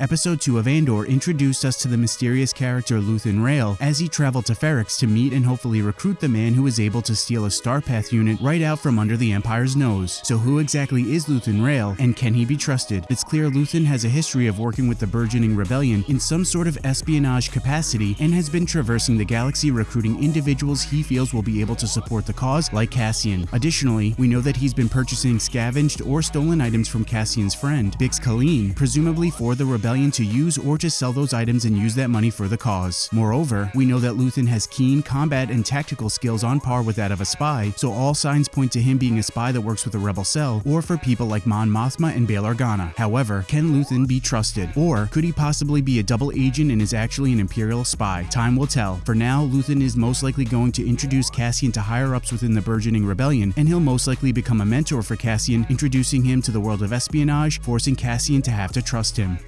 Episode 2 of Andor introduced us to the mysterious character Luthen Rael as he traveled to Ferrix to meet and hopefully recruit the man who was able to steal a Starpath unit right out from under the Empire's nose. So who exactly is Luthen Rael, and can he be trusted? It's clear Luthen has a history of working with the burgeoning rebellion in some sort of espionage capacity and has been traversing the galaxy recruiting individuals he feels will be able to support the cause, like Cassian. Additionally, we know that he's been purchasing scavenged or stolen items from Cassian's friend, Bix Caleen, presumably for the rebellion rebellion to use or to sell those items and use that money for the cause. Moreover, we know that Luthen has keen combat and tactical skills on par with that of a spy, so all signs point to him being a spy that works with a rebel cell or for people like Mon Mothma and Bail Organa. However, can Luthen be trusted? Or could he possibly be a double agent and is actually an Imperial spy? Time will tell. For now, Luthen is most likely going to introduce Cassian to higher-ups within the burgeoning rebellion, and he'll most likely become a mentor for Cassian, introducing him to the world of espionage, forcing Cassian to have to trust him.